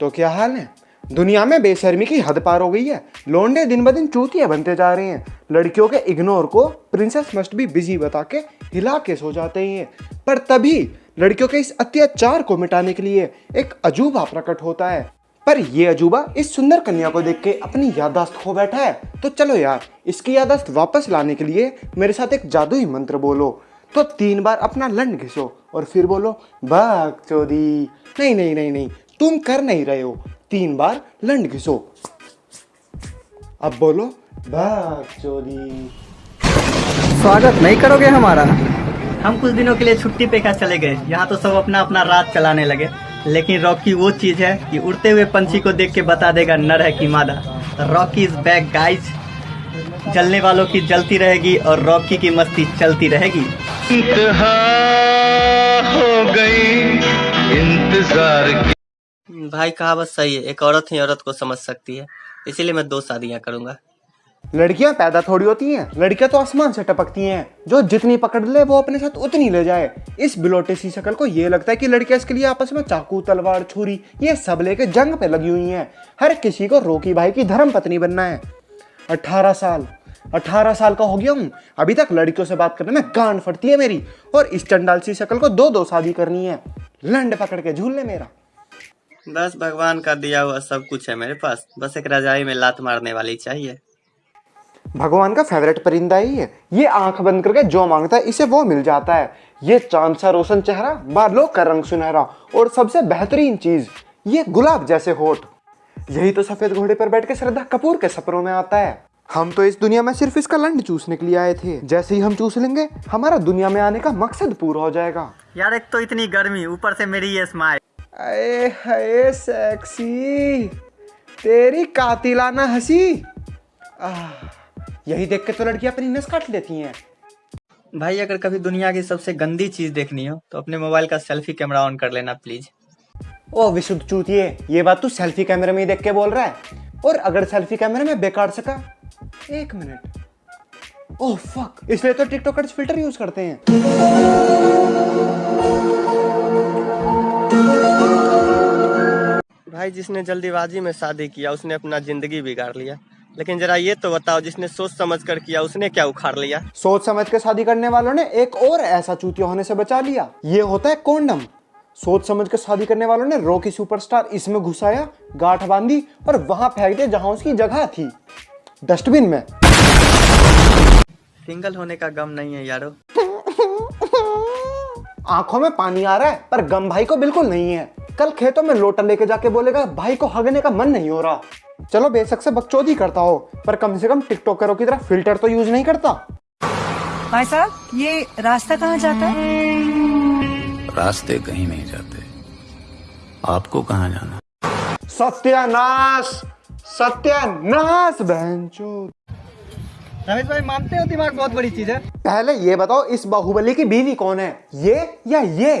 तो क्या हाल है? दुनिया में बेशर्मी की हद पार हो गई है। लोंडे दिन ब दिन चूतिया बनते जा रहे हैं। लड़कियों के इग्नोर को प्रिंसेस मस्ट भी बिज़ी बता के हिला के सो जाते हैं। पर तभी लड़कियों के इस अत्याचार को मिटाने के लिए एक अजूबा प्रकट होता है। पर ये अजूबा इस सुंदर कन्या को देख के अपनी यादाश्त खो बैठा है। तो चलो यार, इसकी यादाश्त वापस लाने के लिए मेरे साथ एक जादुई मंत्र बोलो। तो तीन बार अपना लंड घिसो और फिर बोलो बाग चोदी। नहीं नहीं नहीं नहीं। तुम कर नहीं रहे हो। तीन बार लंड घिसो। अब बोलो बाग चोदी स्वागत नहीं करोगे हमारा? हम कुछ दिनों के लिए छुट्टी पे क्या चले गए? यहाँ तो सब अपना अपना रात चलाने लगे। लेकिन रॉकी वो चीज़ है कि उड़ते हुए पंछी को देख के बता देगा नर है कि मादा। रॉकी इज़ बैक गाइज़ जलने वालों की जलती रहेगी और रॉकी की मस्ती चलती रहेगी। हो गई। इंतज़ार की भाई कहावत सही है। एक औरत ही औरत को समझ सकती है। इसीलिए मैं दो शादियाँ करूँगा। लड़कियाँ पैदा थोड़ी होती हैं। लड़कियाँ तो आसमान से टपकती हैं। जो जितनी पकड़ ले, वो अपने साथ उतनी ले जाए। इस बिलोटे सी शकल को ये लगता है कि लड़कियाँ इसके लिए आपस में चाकू, तलवार, छुरी, ये सब लेके जंग पे लगी हुई हैं। हर किसी को रोकी भाई की धर्म पत्नी बनना है। अट्ठारह साल। अट्ठारह साल का हो गया हूँ। अभी तक लड़कियों से बात करने में गांड फटती है मेरी। और इस चंडाल सी शक्ल को दो दो शादी करनी है। लंड पकड़ के झूल ले मेरा। बस भगवान का दिया हुआ सब कुछ है मेरे पास। बस एक रजाई में लात मारने वाली चाहिए। भगवान का फेवरेट परिंदा ही है। ये आँख बंद करके जो माँगता है इसे वो मिल जाता है। ये चाँद सा रोशन चेहरा बालों का रंग सुनहरा और सबसे बेहतरीन चीज़ ये गुलाब जैसे होठ। यही तो सफ़ेद घोड़े पर बैठ के श्रद्धा कपूर के सपनों में आता है। हम तो इस दुनिया में सिर्फ़ इसका लंड चूसने के लिए आए थे। जैसे ही हम चूस लेंगे हमारा दुनिया में आने का मकसद पूरा हो जाएगा। यार एक तो इतनी गर्मी ऊपर से मेरी ये स्माइल अरे हाय सेक्सी तेरी कातिलाना हँसी। यही देख के तो लड़कियाँ अपनी नस काट लेती हैं। भाई अगर कभी दुनिया की सबसे गंदी चीज़ देखनी हो तो अपने मोबाइल का सेल्फी कैमरा ऑन कर लेना प्लीज़। ओ विशुद्ध चूतिए ये बात तू सेल्फी कैमरे में ही देख के बोल रहा है। और अगर सेल्फी कैमरे में बेकार सका एक मिनट। ओह फक इसलिए तो टिकटॉकर्स फ़िल्टर यूज़ करते हैं। भाई जिसने जल्दीबाजी में शादी किया उसने अपना ज़िंदगी बिगाड़ लिया। लेकिन जरा ये तो बताओ जिसने सोच समझ कर किया उसने क्या उखाड़ लिया? सोच समझ कर शादी करने वालों ने एक और ऐसा चूतिया होने से बचा लिया। ये होता है कॉन्डम। सोच समझ कर शादी करने वालों ने रॉकी सुपरस्टार इसमें घुसाया गांठ बांधी और वहाँ फेंक दिया जहाँ उसकी जगह थी। डस्टबिन में। सिंगल होने का गम नहीं है यारो। आँखों में पानी आ रहा है पर गम भाई को बिल्कुल नहीं है। कल खेतों में लोटा लेके जाके बोलेगा भाई को हगने का मन नहीं हो रहा। चलो बेशक से बकचोदी करता हो पर कम से कम टिकटॉकरों की तरह फ़िल्टर तो यूज़ नहीं करता। भाई साहब ये रास्ता कहाँ जाता है? रास्ते कहीं नहीं जाते। आपको कहाँ जाना? सत्यानाश सत्यानाश बहनचोद रमेश भाई मानते हो दिमाग बहुत बड़ी चीज़ है? पहले ये बताओ इस बाहुबली की बीवी कौन है? ये या ये?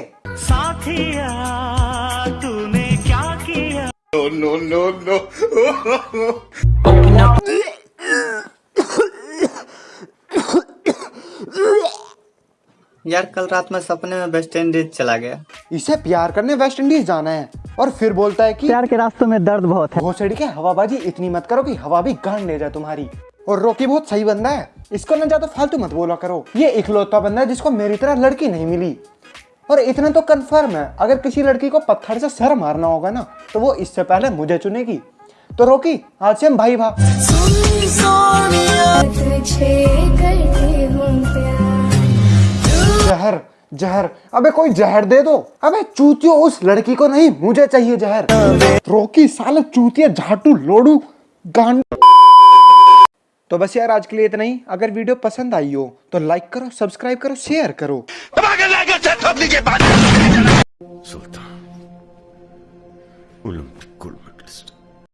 यार कल रात में सपने में वेस्ट इंडीज चला गया। इसे प्यार करने वेस्ट इंडीज जाना है और फिर बोलता है कि प्यार के रास्तों में दर्द बहुत है। भोसड़ी के हवाबाजी इतनी मत करो कि हवा भी गांड ले जाए तुम्हारी। और रोकी बहुत सही बंदा है। इसको ना ज़्यादा फालतू मत बोला करो। ये इकलौता बंदा है जिसको मेरी तरह लड़की नहीं मिली। और इतना तो कंफर्म है। अगर किसी लड़की को पत्थर से सर मारना होगा ना तो वो इससे पहले मुझे चुनेगी। तो रोकी, आज से हम भाई भा जहर जहर। अबे कोई जहर दे दो। अबे चूतियो, उस लड़की को नहीं, मुझे चाहिए जहर। रोकी, साले चूतिया, झाटू, लोडू, गांड तो बस यार आज के लिए इतना ही। अगर वीडियो पसंद आई हो तो लाइक करो सब्सक्राइब करो शेयर करो। सुल्तान